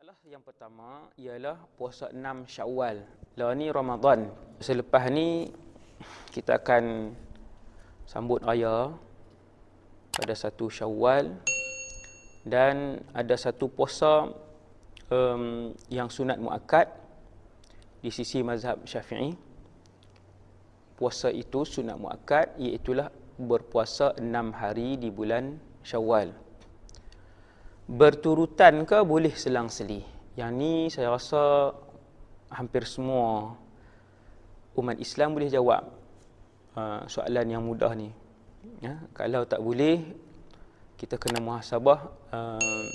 Masalah yang pertama ialah puasa 6 Syawal. Lah ni Ramadan. Selepas ni kita akan sambut raya pada satu Syawal dan ada satu puasa um, yang sunat muakkad di sisi mazhab Syafi'i. Puasa itu sunat muakkad iaitu berpuasa 6 hari di bulan Syawal berturutan ke boleh selang-seli? Yang ni saya rasa hampir semua umat Islam boleh jawab uh, soalan yang mudah ni. Ya, kalau tak boleh, kita kena muhasabah uh,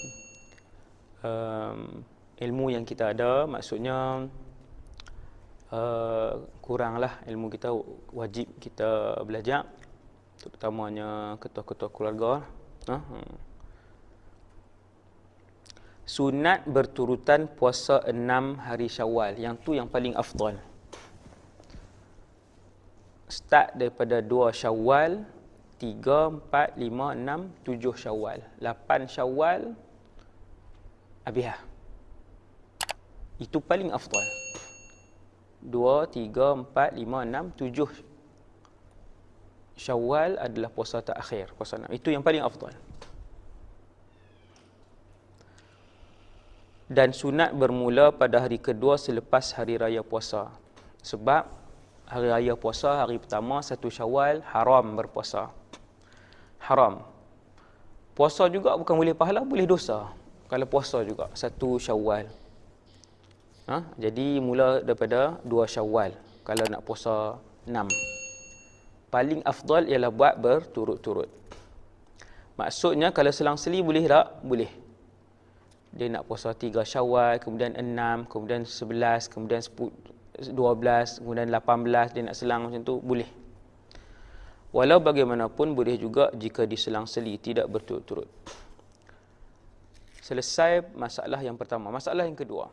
uh, ilmu yang kita ada. Maksudnya uh, kuranglah ilmu kita wajib kita belajar. Terutamanya ketua-ketua keluarga. Uh, sunat berturutan puasa enam hari syawal. Yang tu yang paling afdal. Start daripada dua syawal, tiga, empat, lima, enam, tujuh syawal. Lapan syawal, habis lah. Itu paling afdal. Dua, tiga, empat, lima, enam, tujuh syawal adalah puasa terakhir. Puasa enam. Itu yang paling afdal. Dan sunat bermula pada hari kedua selepas hari raya puasa. Sebab hari raya puasa hari pertama satu Syawal haram berpuasa. Haram. Puasa juga bukan boleh pahala, boleh dosa. Kalau puasa juga satu Syawal. Ha? Jadi mula daripada dua Syawal kalau nak puasa enam. Paling afdal ialah buat berturut-turut. Maksudnya kalau selang-seli boleh tak? Boleh dia nak puasa tiga syawal, kemudian enam, kemudian sebelas, kemudian dua belas, kemudian lapan belas, dia nak selang macam tu, boleh. Walau bagaimanapun boleh juga jika diselang-seli, tidak berturut-turut. Selesai masalah yang pertama. Masalah yang kedua.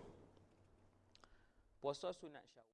Puasa sunat syawal.